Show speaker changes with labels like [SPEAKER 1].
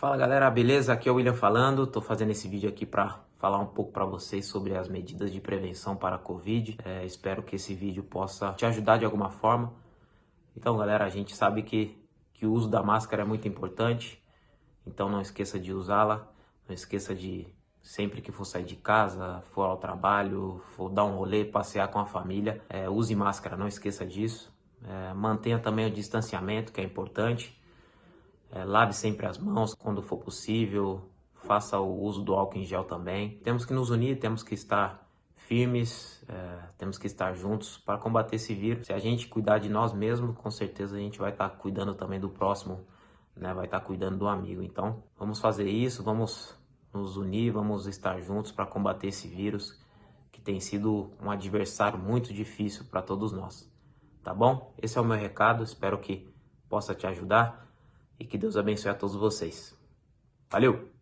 [SPEAKER 1] Fala galera, beleza? Aqui é o William falando, tô fazendo esse vídeo aqui para falar um pouco para vocês sobre as medidas de prevenção para a Covid. É, espero que esse vídeo possa te ajudar de alguma forma. Então galera, a gente sabe que, que o uso da máscara é muito importante, então não esqueça de usá-la, não esqueça de sempre que for sair de casa, for ao trabalho, for dar um rolê, passear com a família, é, use máscara, não esqueça disso. É, mantenha também o distanciamento, que é importante. É, lave sempre as mãos quando for possível, faça o uso do álcool em gel também. Temos que nos unir, temos que estar firmes, é, temos que estar juntos para combater esse vírus. Se a gente cuidar de nós mesmos, com certeza a gente vai estar cuidando também do próximo, né? vai estar cuidando do amigo. Então, vamos fazer isso, vamos nos unir, vamos estar juntos para combater esse vírus que tem sido um adversário muito difícil para todos nós. Tá bom? Esse é o meu recado, espero que possa te ajudar e que Deus abençoe a todos vocês. Valeu!